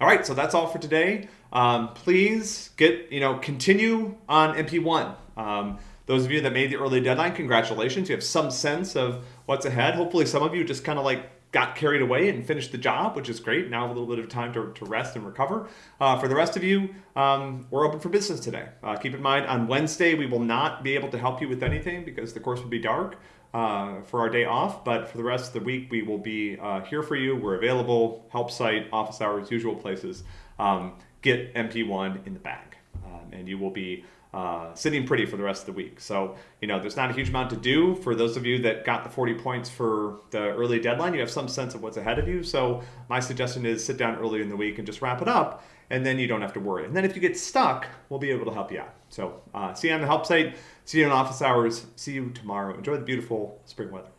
All right, so that's all for today. Um, please get, you know, continue on MP1. Um, those of you that made the early deadline, congratulations. You have some sense of what's ahead. Hopefully some of you just kind of like got carried away and finished the job, which is great. Now a little bit of time to, to rest and recover. Uh, for the rest of you, um, we're open for business today. Uh, keep in mind, on Wednesday, we will not be able to help you with anything because the course will be dark uh, for our day off. But for the rest of the week, we will be uh, here for you. We're available, help site, office hours, usual places. Um, get MP1 in the bag. And you will be uh, sitting pretty for the rest of the week. So, you know, there's not a huge amount to do. For those of you that got the 40 points for the early deadline, you have some sense of what's ahead of you. So my suggestion is sit down early in the week and just wrap it up, and then you don't have to worry. And then if you get stuck, we'll be able to help you out. So uh, see you on the help site. See you in office hours. See you tomorrow. Enjoy the beautiful spring weather.